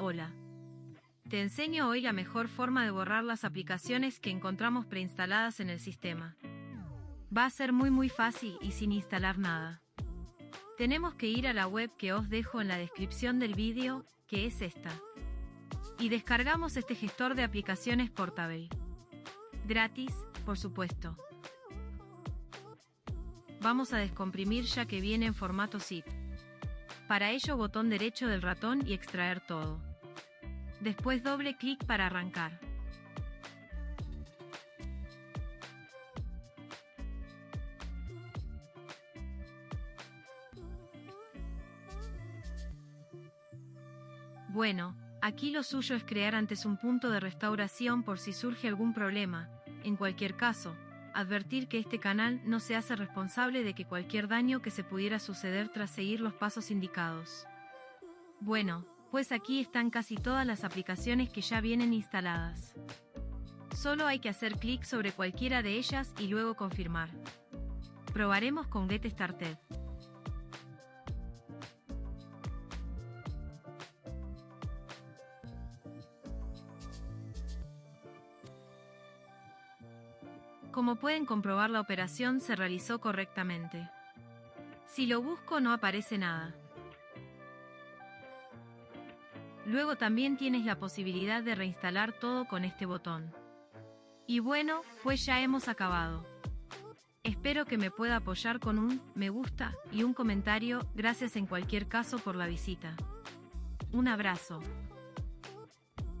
Hola. Te enseño hoy la mejor forma de borrar las aplicaciones que encontramos preinstaladas en el sistema. Va a ser muy muy fácil y sin instalar nada. Tenemos que ir a la web que os dejo en la descripción del vídeo, que es esta. Y descargamos este gestor de aplicaciones portable. Gratis, por supuesto. Vamos a descomprimir ya que viene en formato zip. Para ello botón derecho del ratón y extraer todo. Después doble clic para arrancar. Bueno, aquí lo suyo es crear antes un punto de restauración por si surge algún problema, en cualquier caso, advertir que este canal no se hace responsable de que cualquier daño que se pudiera suceder tras seguir los pasos indicados. Bueno, pues aquí están casi todas las aplicaciones que ya vienen instaladas. Solo hay que hacer clic sobre cualquiera de ellas y luego confirmar. Probaremos con Get Started. Como pueden comprobar la operación se realizó correctamente. Si lo busco no aparece nada. Luego también tienes la posibilidad de reinstalar todo con este botón. Y bueno, pues ya hemos acabado. Espero que me pueda apoyar con un me gusta y un comentario, gracias en cualquier caso por la visita. Un abrazo.